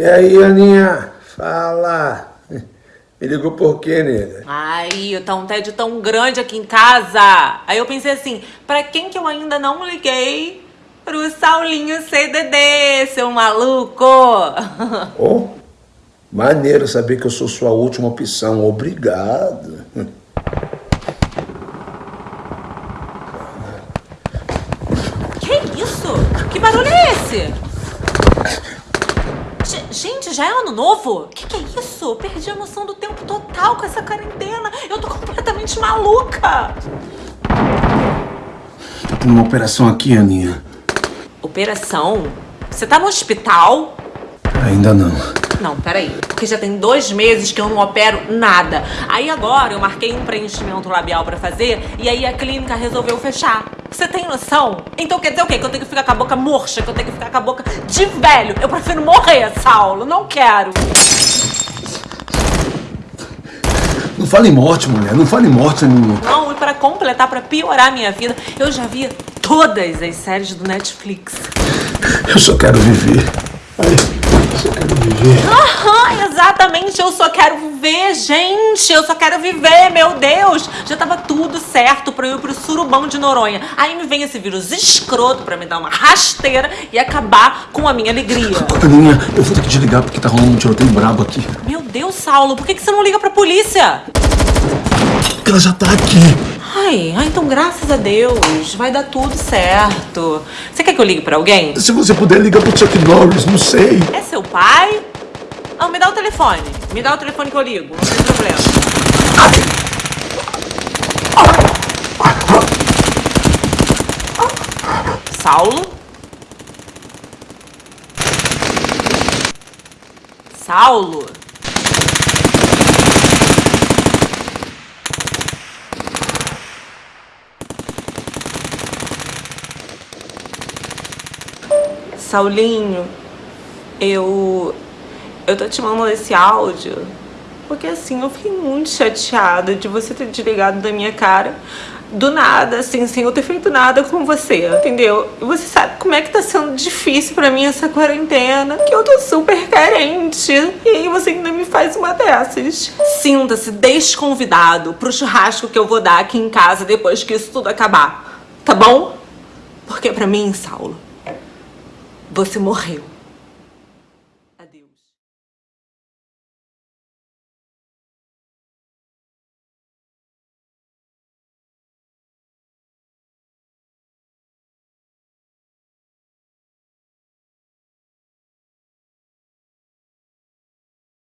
E aí, Aninha? Fala. Me ligou por quê, nega? Ai, tá um tédio tão grande aqui em casa. Aí eu pensei assim, pra quem que eu ainda não liguei? Pro Saulinho CDD, seu maluco. Oh, maneiro saber que eu sou sua última opção. Obrigado. Que isso? Que barulho é esse? Gente, já é ano novo? Que que é isso? Perdi a noção do tempo total com essa quarentena. Eu tô completamente maluca. Tô tendo uma operação aqui, Aninha. Operação? Você tá no hospital? Ainda não. Não, peraí. Porque já tem dois meses que eu não opero nada. Aí agora eu marquei um preenchimento labial pra fazer e aí a clínica resolveu fechar. Você tem noção? Então quer dizer o quê? Que eu tenho que ficar com a boca murcha? Que eu tenho que ficar com a boca de velho? Eu prefiro morrer, Saulo. Não quero. Não fale em morte, mulher. Não fale em morte, Aninha. Não, e pra completar, pra piorar a minha vida, eu já vi todas as séries do Netflix. Eu só quero viver. Ai, eu só quero viver. Aham, exatamente. Eu só quero viver, gente. Eu só quero viver, meu Deus. Já tava tudo certo pra eu ir pro surubão de Noronha. Aí me vem esse vírus escroto pra me dar uma rasteira e acabar com a minha alegria. Aninha, eu vou ter que desligar porque tá rolando um tiroteio brabo aqui. Meu Deus, Saulo, por que, que você não liga pra polícia? Porque ela já tá aqui. Ai, ai, então graças a Deus, vai dar tudo certo. Você quer que eu ligue pra alguém? Se você puder, liga pro Chuck Norris, não sei. É seu pai? Ah, me dá o telefone. Me dá o telefone que eu ligo, não tem problema. Saulo? Saulo? Saulinho, eu. Eu tô te mandando esse áudio porque assim, eu fiquei muito chateada de você ter desligado da minha cara do nada, assim, sem eu ter feito nada com você, entendeu? E você sabe como é que tá sendo difícil pra mim essa quarentena, que eu tô super carente. E aí você ainda me faz uma dessas. Sinta-se desconvidado pro churrasco que eu vou dar aqui em casa depois que isso tudo acabar, tá bom? Porque pra mim, Saulo, você morreu.